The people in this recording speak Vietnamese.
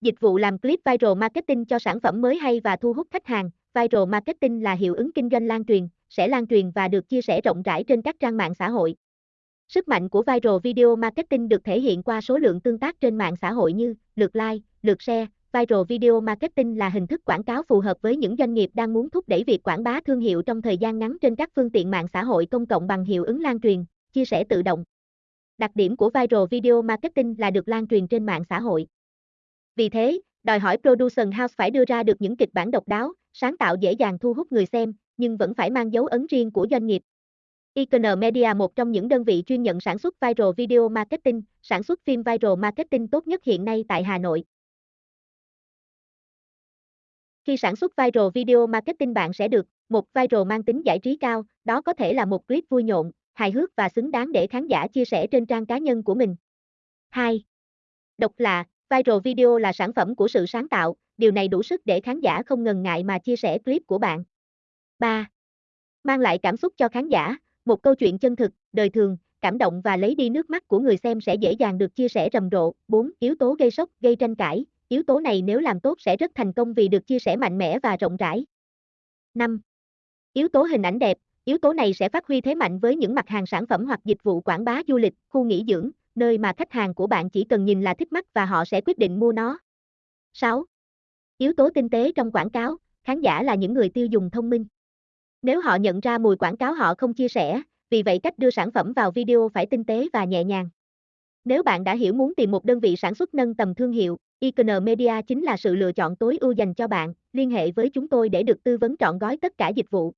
Dịch vụ làm clip viral marketing cho sản phẩm mới hay và thu hút khách hàng. Viral marketing là hiệu ứng kinh doanh lan truyền, sẽ lan truyền và được chia sẻ rộng rãi trên các trang mạng xã hội. Sức mạnh của viral video marketing được thể hiện qua số lượng tương tác trên mạng xã hội như lượt like, lượt share. Viral video marketing là hình thức quảng cáo phù hợp với những doanh nghiệp đang muốn thúc đẩy việc quảng bá thương hiệu trong thời gian ngắn trên các phương tiện mạng xã hội công cộng bằng hiệu ứng lan truyền, chia sẻ tự động. Đặc điểm của viral video marketing là được lan truyền trên mạng xã hội. Vì thế, đòi hỏi production house phải đưa ra được những kịch bản độc đáo, sáng tạo dễ dàng thu hút người xem, nhưng vẫn phải mang dấu ấn riêng của doanh nghiệp. Icon Media một trong những đơn vị chuyên nhận sản xuất viral video marketing, sản xuất phim viral marketing tốt nhất hiện nay tại Hà Nội. Khi sản xuất viral video marketing bạn sẽ được một viral mang tính giải trí cao, đó có thể là một clip vui nhộn, hài hước và xứng đáng để khán giả chia sẻ trên trang cá nhân của mình. 2. Độc lạ, viral video là sản phẩm của sự sáng tạo, điều này đủ sức để khán giả không ngần ngại mà chia sẻ clip của bạn. 3. Mang lại cảm xúc cho khán giả, một câu chuyện chân thực, đời thường, cảm động và lấy đi nước mắt của người xem sẽ dễ dàng được chia sẻ rầm rộ. 4. Yếu tố gây sốc, gây tranh cãi, yếu tố này nếu làm tốt sẽ rất thành công vì được chia sẻ mạnh mẽ và rộng rãi. 5. Yếu tố hình ảnh đẹp, yếu tố này sẽ phát huy thế mạnh với những mặt hàng sản phẩm hoặc dịch vụ quảng bá du lịch, khu nghỉ dưỡng, nơi mà khách hàng của bạn chỉ cần nhìn là thích mắt và họ sẽ quyết định mua nó. 6. Yếu tố tinh tế trong quảng cáo, khán giả là những người tiêu dùng thông minh. Nếu họ nhận ra mùi quảng cáo họ không chia sẻ, vì vậy cách đưa sản phẩm vào video phải tinh tế và nhẹ nhàng. Nếu bạn đã hiểu muốn tìm một đơn vị sản xuất nâng tầm thương hiệu, Icon Media chính là sự lựa chọn tối ưu dành cho bạn. Liên hệ với chúng tôi để được tư vấn trọn gói tất cả dịch vụ.